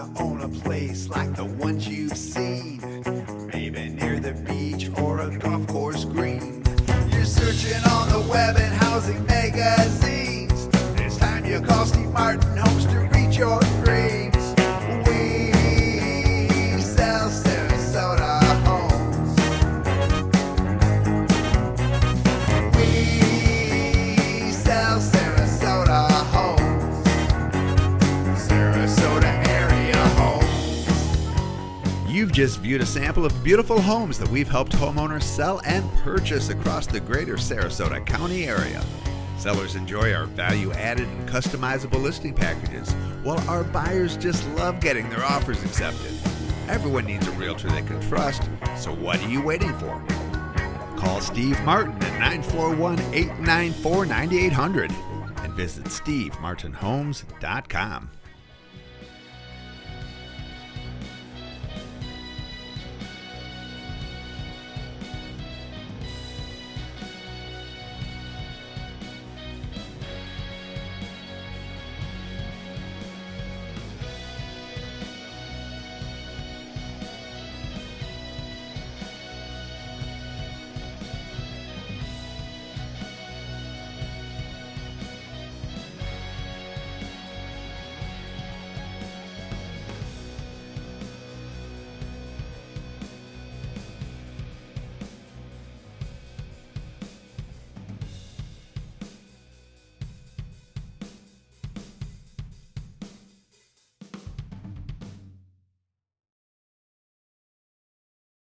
to own a place like the ones you've seen, maybe near the beach or a golf course green. You're searching on the web and housing magazines. It's time you call Steve Martin Homes to reach your You've just viewed a sample of beautiful homes that we've helped homeowners sell and purchase across the greater Sarasota County area. Sellers enjoy our value added and customizable listing packages, while our buyers just love getting their offers accepted. Everyone needs a realtor they can trust, so what are you waiting for? Call Steve Martin at 941 894 9800 and visit stevemartinhomes.com.